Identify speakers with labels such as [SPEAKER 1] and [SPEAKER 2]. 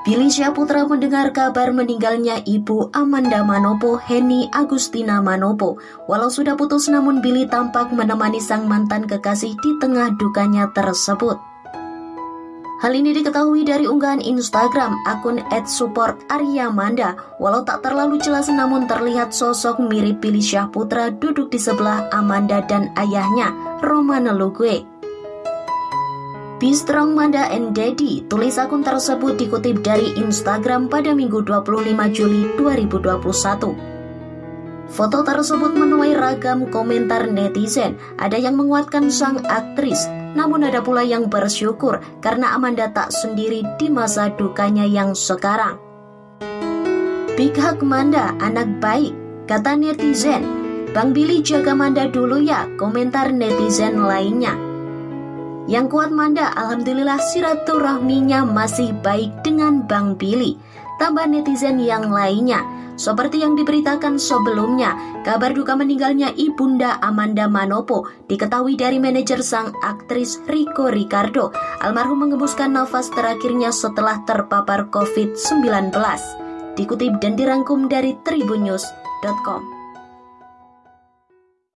[SPEAKER 1] Billy Syaputra mendengar kabar meninggalnya ibu Amanda Manopo, Henny Agustina Manopo. Walau sudah putus namun Billy tampak menemani sang mantan kekasih di tengah dukanya tersebut. Hal ini diketahui dari unggahan Instagram akun @supportaryamanda. Walau tak terlalu jelas namun terlihat sosok mirip Billy Syahputra duduk di sebelah Amanda dan ayahnya, Romana Lugue. Be Strong Manda and Daddy, tulis akun tersebut dikutip dari Instagram pada Minggu 25 Juli 2021. Foto tersebut menuai ragam komentar netizen. Ada yang menguatkan sang aktris, namun ada pula yang bersyukur karena Amanda tak sendiri di masa dukanya yang sekarang. Big hug Manda, anak baik, kata netizen. Bang Billy jaga Manda dulu ya, komentar netizen lainnya. Yang kuat Manda, Alhamdulillah silaturahminya masih baik dengan Bang Billy. Tambah netizen yang lainnya. Seperti yang diberitakan sebelumnya, kabar duka meninggalnya ibunda Amanda Manopo diketahui dari manajer sang aktris Rico Ricardo. Almarhum mengembuskan nafas terakhirnya setelah terpapar COVID-19. Dikutip dan dirangkum dari tribunnews.com.